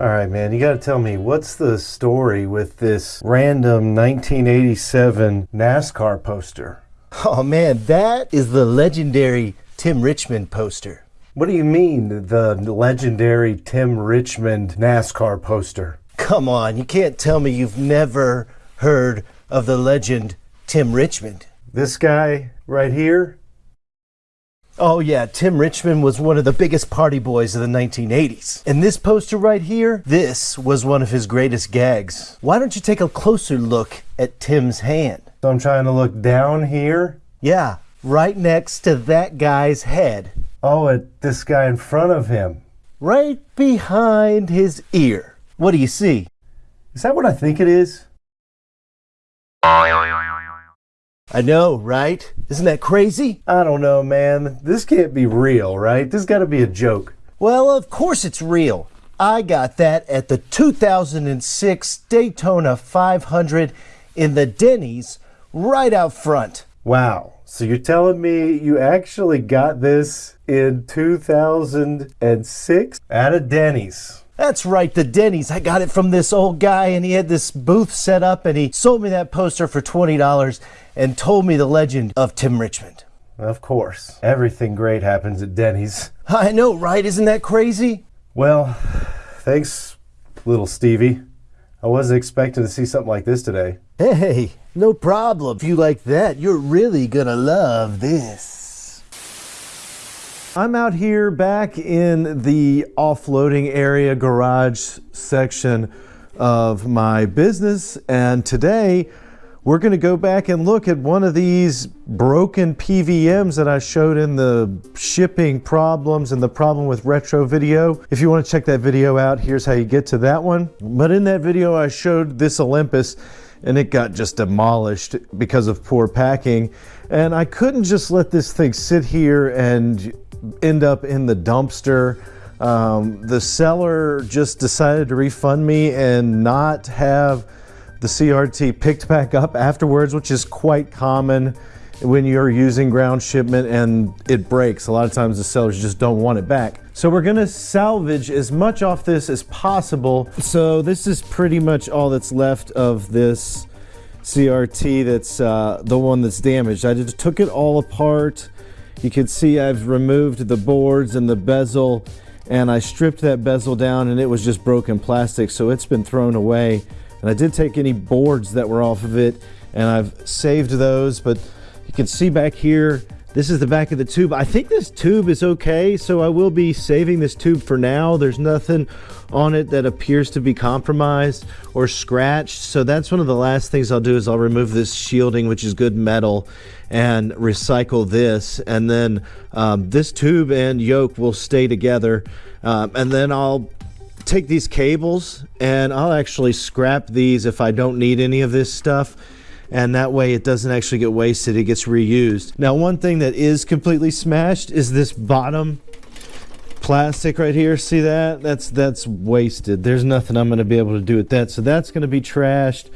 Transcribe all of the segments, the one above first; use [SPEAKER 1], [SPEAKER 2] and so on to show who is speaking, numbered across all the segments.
[SPEAKER 1] All right, man, you got to tell me what's the story with this random 1987 NASCAR poster?
[SPEAKER 2] Oh man, that is the legendary Tim Richmond poster.
[SPEAKER 1] What do you mean, the legendary Tim Richmond NASCAR poster?
[SPEAKER 2] Come on, you can't tell me you've never heard of the legend Tim Richmond.
[SPEAKER 1] This guy right here?
[SPEAKER 2] Oh yeah, Tim Richmond was one of the biggest party boys of the 1980s. And this poster right here, this was one of his greatest gags. Why don't you take a closer look at Tim's hand?
[SPEAKER 1] So I'm trying to look down here.
[SPEAKER 2] Yeah, right next to that guy's head.
[SPEAKER 1] Oh, at this guy in front of him.
[SPEAKER 2] Right behind his ear. What do you see?
[SPEAKER 1] Is that what I think it is?
[SPEAKER 2] I know, right? Isn't that crazy?
[SPEAKER 1] I don't know, man. This can't be real, right? This got to be a joke.
[SPEAKER 2] Well, of course it's real. I got that at the 2006 Daytona 500 in the Denny's right out front.
[SPEAKER 1] Wow. So you're telling me you actually got this in 2006 at a Denny's?
[SPEAKER 2] That's right, the Denny's. I got it from this old guy, and he had this booth set up, and he sold me that poster for $20 and told me the legend of Tim Richmond.
[SPEAKER 1] Of course. Everything great happens at Denny's.
[SPEAKER 2] I know, right? Isn't that crazy?
[SPEAKER 1] Well, thanks, little Stevie. I wasn't expecting to see something like this today.
[SPEAKER 2] Hey, no problem. If you like that, you're really gonna love this.
[SPEAKER 1] I'm out here back in the offloading area garage section of my business and today we're going to go back and look at one of these broken PVMs that I showed in the shipping problems and the problem with retro video. If you want to check that video out, here's how you get to that one. But in that video, I showed this Olympus and it got just demolished because of poor packing. And I couldn't just let this thing sit here and end up in the dumpster. Um, the seller just decided to refund me and not have the CRT picked back up afterwards, which is quite common when you're using ground shipment and it breaks. A lot of times the sellers just don't want it back. So we're gonna salvage as much off this as possible. So this is pretty much all that's left of this CRT that's uh, the one that's damaged. I just took it all apart you can see I've removed the boards and the bezel and I stripped that bezel down and it was just broken plastic so it's been thrown away and I did take any boards that were off of it and I've saved those but you can see back here this is the back of the tube. I think this tube is okay, so I will be saving this tube for now. There's nothing on it that appears to be compromised or scratched. So that's one of the last things I'll do is I'll remove this shielding, which is good metal, and recycle this. And then um, this tube and yoke will stay together. Um, and then I'll take these cables and I'll actually scrap these if I don't need any of this stuff. And that way it doesn't actually get wasted it gets reused. Now one thing that is completely smashed is this bottom plastic right here. See that? That's that's wasted. There's nothing I'm going to be able to do with that. So that's going to be trashed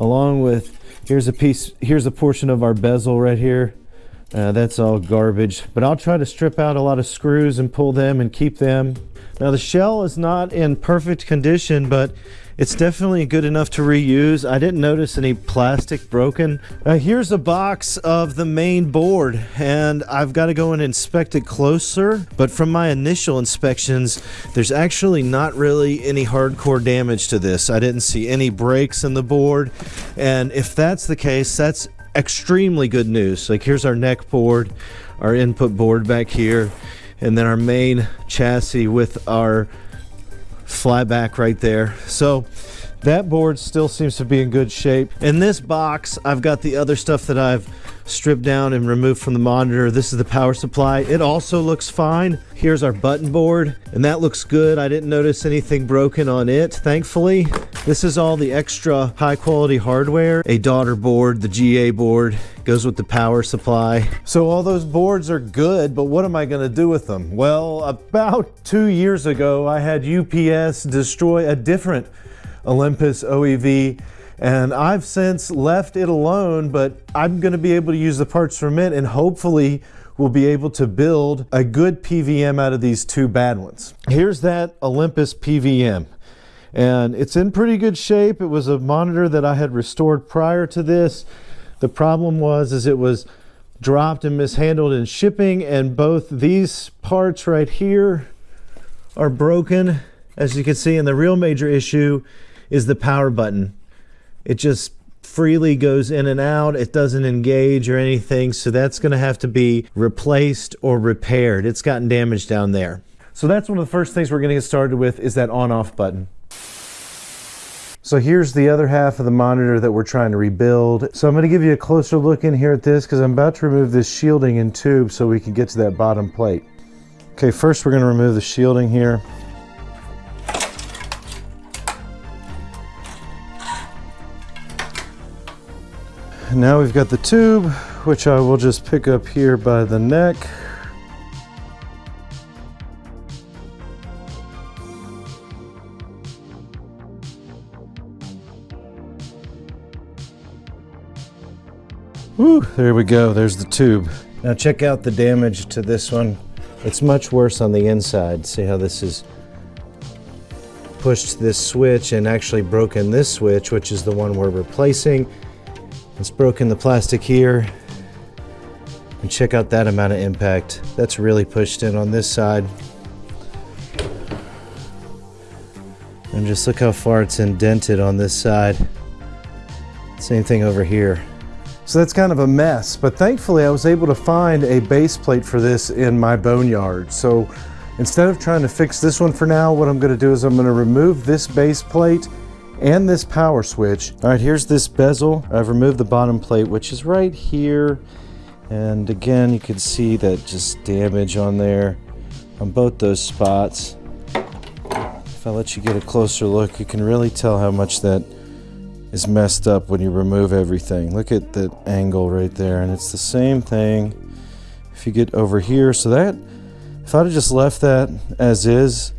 [SPEAKER 1] along with here's a piece here's a portion of our bezel right here. Uh, that's all garbage. But I'll try to strip out a lot of screws and pull them and keep them now the shell is not in perfect condition but it's definitely good enough to reuse. I didn't notice any plastic broken. Uh, here's a box of the main board and I've got to go and inspect it closer. But from my initial inspections, there's actually not really any hardcore damage to this. I didn't see any breaks in the board. And if that's the case, that's extremely good news. Like here's our neck board, our input board back here, and then our main chassis with our flyback right there. So that board still seems to be in good shape. In this box, I've got the other stuff that I've stripped down and removed from the monitor. This is the power supply. It also looks fine. Here's our button board, and that looks good. I didn't notice anything broken on it, thankfully. This is all the extra high quality hardware. A daughter board, the GA board, goes with the power supply. So all those boards are good, but what am I gonna do with them? Well, about two years ago, I had UPS destroy a different Olympus OEV and I've since left it alone, but I'm gonna be able to use the parts from it and hopefully we'll be able to build a good PVM out of these two bad ones. Here's that Olympus PVM. and it's in pretty good shape. It was a monitor that I had restored prior to this. The problem was is it was dropped and mishandled in shipping and both these parts right here are broken. As you can see, and the real major issue is the power button. It just freely goes in and out. It doesn't engage or anything. So that's going to have to be replaced or repaired. It's gotten damaged down there. So that's one of the first things we're going to get started with is that on off button. So here's the other half of the monitor that we're trying to rebuild. So I'm going to give you a closer look in here at this because I'm about to remove this shielding and tube so we can get to that bottom plate. Okay, first we're going to remove the shielding here. Now we've got the tube, which I will just pick up here by the neck. Whew, there we go, there's the tube. Now check out the damage to this one. It's much worse on the inside. See how this is pushed this switch and actually broken this switch, which is the one we're replacing. It's broken the plastic here. And check out that amount of impact. That's really pushed in on this side. And just look how far it's indented on this side. Same thing over here. So that's kind of a mess, but thankfully I was able to find a base plate for this in my boneyard. So instead of trying to fix this one for now, what I'm gonna do is I'm gonna remove this base plate and this power switch. All right, here's this bezel. I've removed the bottom plate, which is right here. And again, you can see that just damage on there on both those spots. If I let you get a closer look, you can really tell how much that is messed up when you remove everything. Look at that angle right there, and it's the same thing if you get over here. So that, if I'd have just left that as is,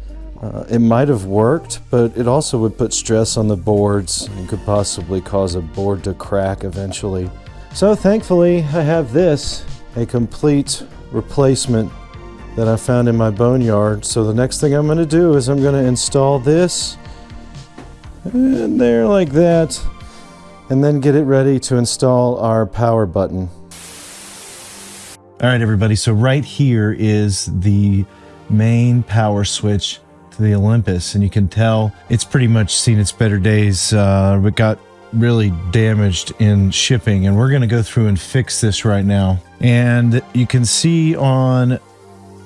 [SPEAKER 1] uh, it might have worked, but it also would put stress on the boards and could possibly cause a board to crack eventually. So thankfully, I have this, a complete replacement that I found in my boneyard. So the next thing I'm going to do is I'm going to install this in there like that and then get it ready to install our power button. All right, everybody. So right here is the main power switch to the Olympus, and you can tell it's pretty much seen its better days. Uh, it got really damaged in shipping, and we're going to go through and fix this right now. And you can see on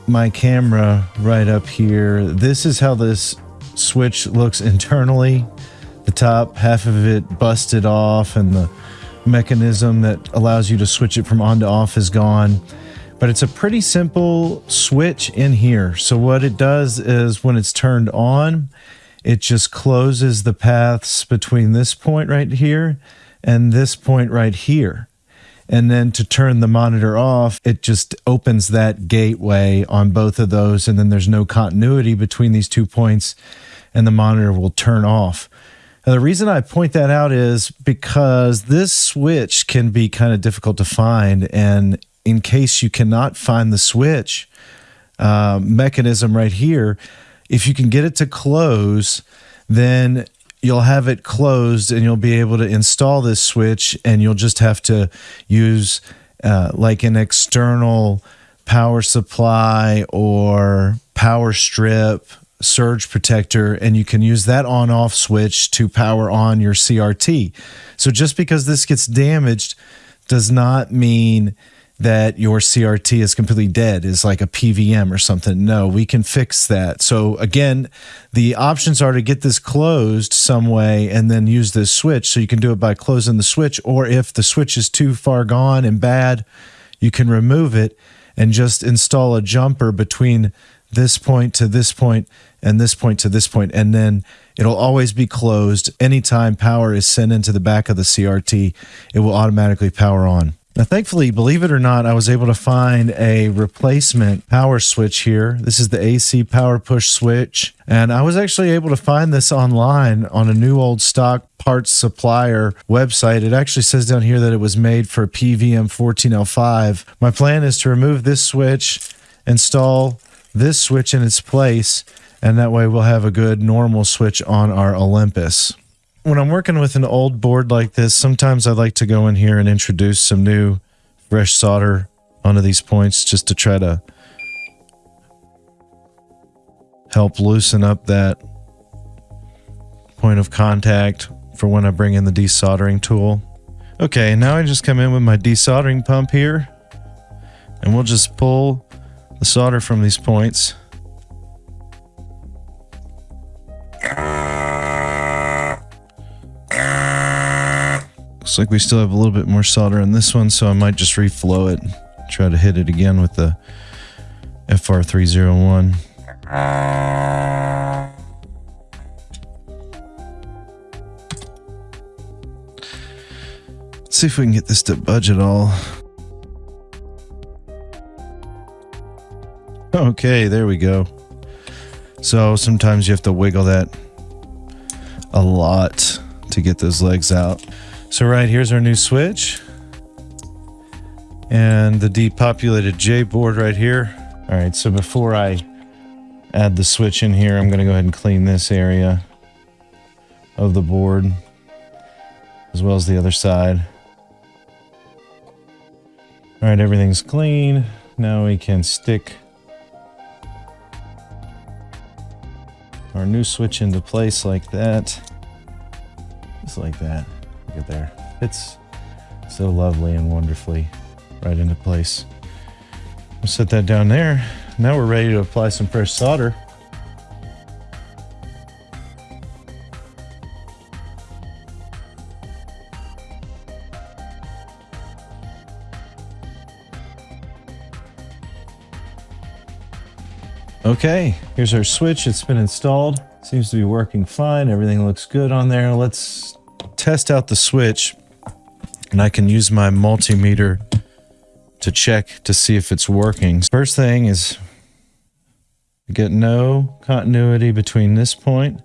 [SPEAKER 1] my camera right up here, this is how this switch looks internally. The top half of it busted off, and the mechanism that allows you to switch it from on to off is gone but it's a pretty simple switch in here. So what it does is when it's turned on, it just closes the paths between this point right here and this point right here. And then to turn the monitor off, it just opens that gateway on both of those. And then there's no continuity between these two points and the monitor will turn off. Now, the reason I point that out is because this switch can be kind of difficult to find. And in case you cannot find the switch uh, mechanism right here, if you can get it to close, then you'll have it closed and you'll be able to install this switch and you'll just have to use uh, like an external power supply or power strip surge protector and you can use that on off switch to power on your CRT. So just because this gets damaged does not mean that your CRT is completely dead, is like a PVM or something. No, we can fix that. So again, the options are to get this closed some way and then use this switch. So you can do it by closing the switch, or if the switch is too far gone and bad, you can remove it and just install a jumper between this point to this point and this point to this point, and then it'll always be closed. Anytime power is sent into the back of the CRT, it will automatically power on. Now, thankfully, believe it or not, I was able to find a replacement power switch here. This is the AC power push switch. And I was actually able to find this online on a new old stock parts supplier website. It actually says down here that it was made for PVM 14L5. My plan is to remove this switch, install this switch in its place, And that way we'll have a good normal switch on our Olympus. When I'm working with an old board like this, sometimes I like to go in here and introduce some new fresh solder onto these points just to try to help loosen up that point of contact for when I bring in the desoldering tool. Okay, now I just come in with my desoldering pump here and we'll just pull the solder from these points. Looks like we still have a little bit more solder on this one, so I might just reflow it. Try to hit it again with the FR301. Let's see if we can get this to budge at all. Okay, there we go. So sometimes you have to wiggle that a lot to get those legs out. So right here's our new switch and the depopulated J board right here. All right, so before I add the switch in here, I'm gonna go ahead and clean this area of the board as well as the other side. All right, everything's clean. Now we can stick our new switch into place like that. Just like that. There. It's so lovely and wonderfully right into place. We'll set that down there. Now we're ready to apply some fresh solder. Okay, here's our switch. It's been installed. Seems to be working fine. Everything looks good on there. Let's test out the switch and I can use my multimeter to check to see if it's working. First thing is get no continuity between this point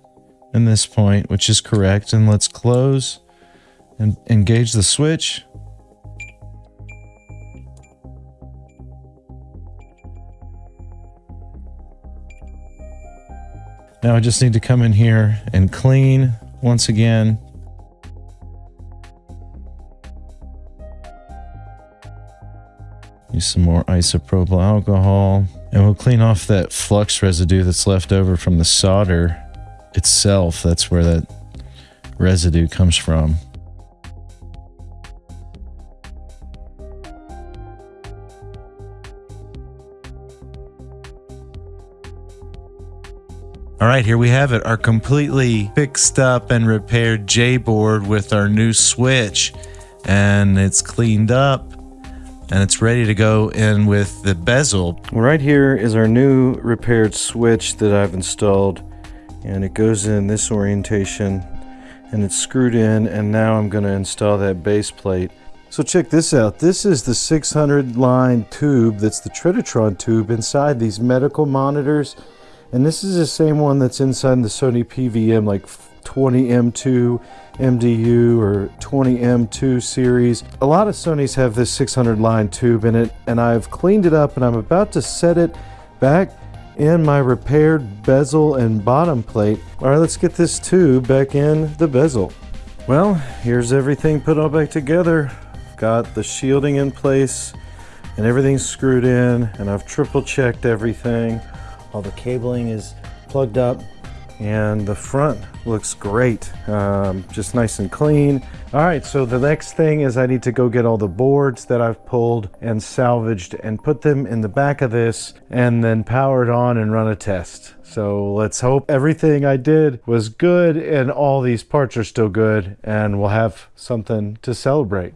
[SPEAKER 1] and this point, which is correct. And let's close and engage the switch. Now I just need to come in here and clean once again. Some more isopropyl alcohol. And we'll clean off that flux residue that's left over from the solder itself. That's where that residue comes from. All right, here we have it, our completely fixed up and repaired J-board with our new switch. And it's cleaned up and it's ready to go in with the bezel. Right here is our new repaired switch that I've installed and it goes in this orientation and it's screwed in and now I'm going to install that base plate. So check this out. This is the 600 line tube that's the Trinitron tube inside these medical monitors and this is the same one that's inside the Sony PVM like 20M2 MDU or 20M2 series. A lot of Sonys have this 600 line tube in it and I've cleaned it up and I'm about to set it back in my repaired bezel and bottom plate. All right, let's get this tube back in the bezel. Well, here's everything put all back together. Got the shielding in place and everything's screwed in and I've triple checked everything. All the cabling is plugged up and the front looks great um, just nice and clean. All right so the next thing is I need to go get all the boards that I've pulled and salvaged and put them in the back of this and then power it on and run a test. So let's hope everything I did was good and all these parts are still good and we'll have something to celebrate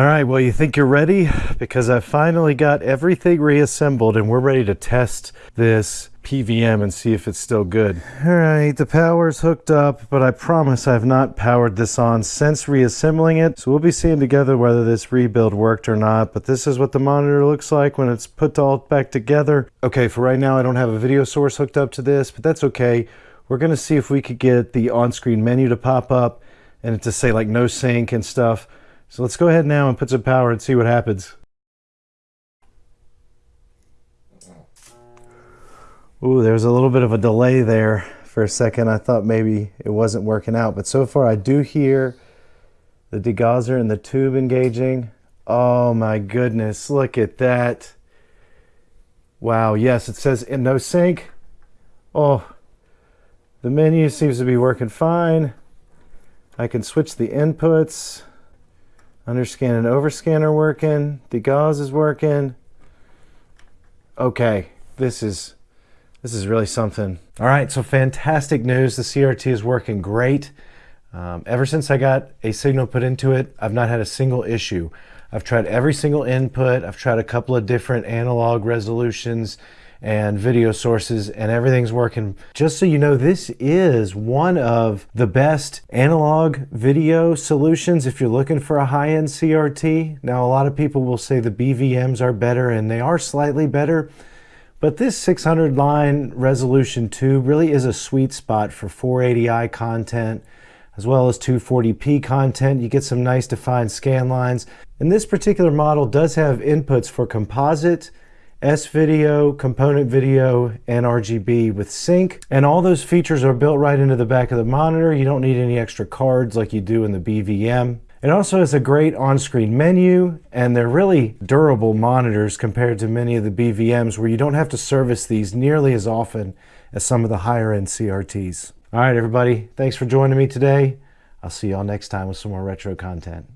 [SPEAKER 1] all right, well, you think you're ready? Because I finally got everything reassembled and we're ready to test this PVM and see if it's still good. All right, the power's hooked up, but I promise I've not powered this on since reassembling it. So we'll be seeing together whether this rebuild worked or not, but this is what the monitor looks like when it's put all back together. Okay, for right now, I don't have a video source hooked up to this, but that's okay. We're gonna see if we could get the on-screen menu to pop up and it to say like no sync and stuff. So let's go ahead now and put some power and see what happens. Ooh, there was a little bit of a delay there for a second. I thought maybe it wasn't working out, but so far I do hear the degausser and the tube engaging. Oh my goodness, look at that. Wow, yes, it says in no sync. Oh, the menu seems to be working fine. I can switch the inputs. Underscan and overscan are working. Degauss is working. Okay, this is this is really something. All right, so fantastic news. The CRT is working great. Um, ever since I got a signal put into it, I've not had a single issue. I've tried every single input. I've tried a couple of different analog resolutions and video sources and everything's working. Just so you know, this is one of the best analog video solutions if you're looking for a high-end CRT. Now, a lot of people will say the BVMs are better and they are slightly better, but this 600 line resolution tube really is a sweet spot for 480i content as well as 240p content. You get some nice defined scan lines. And this particular model does have inputs for composite, S-video, component video, and RGB with sync. And all those features are built right into the back of the monitor. You don't need any extra cards like you do in the BVM. It also has a great on-screen menu, and they're really durable monitors compared to many of the BVMs where you don't have to service these nearly as often as some of the higher-end CRTs. All right, everybody, thanks for joining me today. I'll see y'all next time with some more retro content.